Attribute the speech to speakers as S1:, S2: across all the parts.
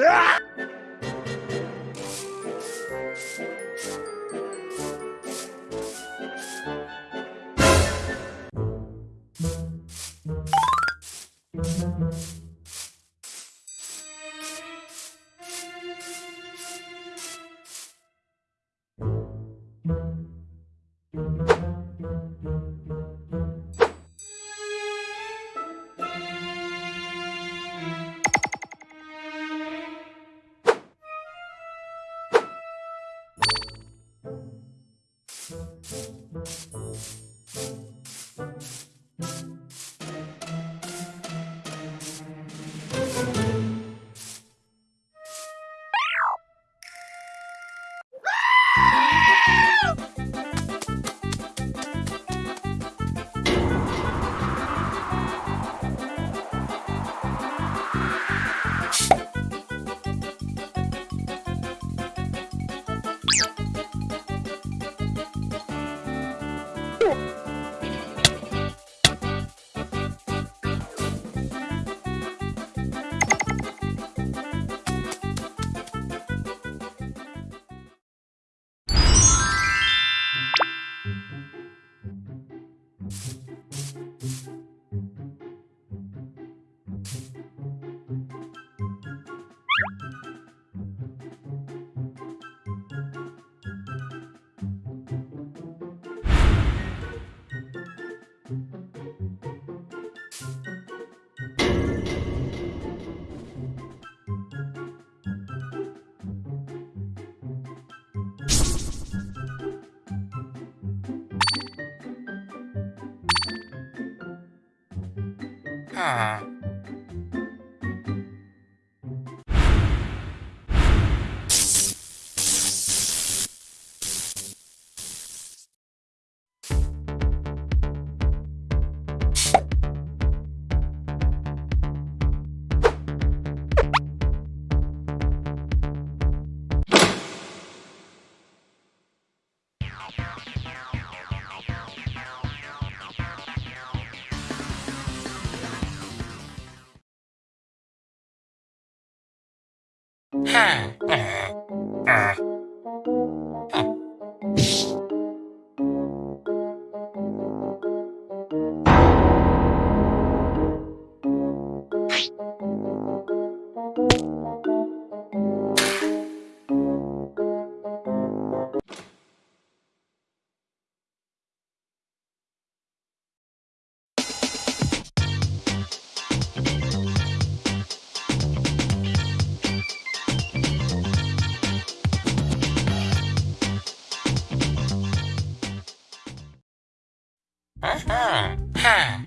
S1: Ah! 啊。Ah. Hmm. ha.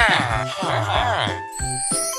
S1: 啊哈哈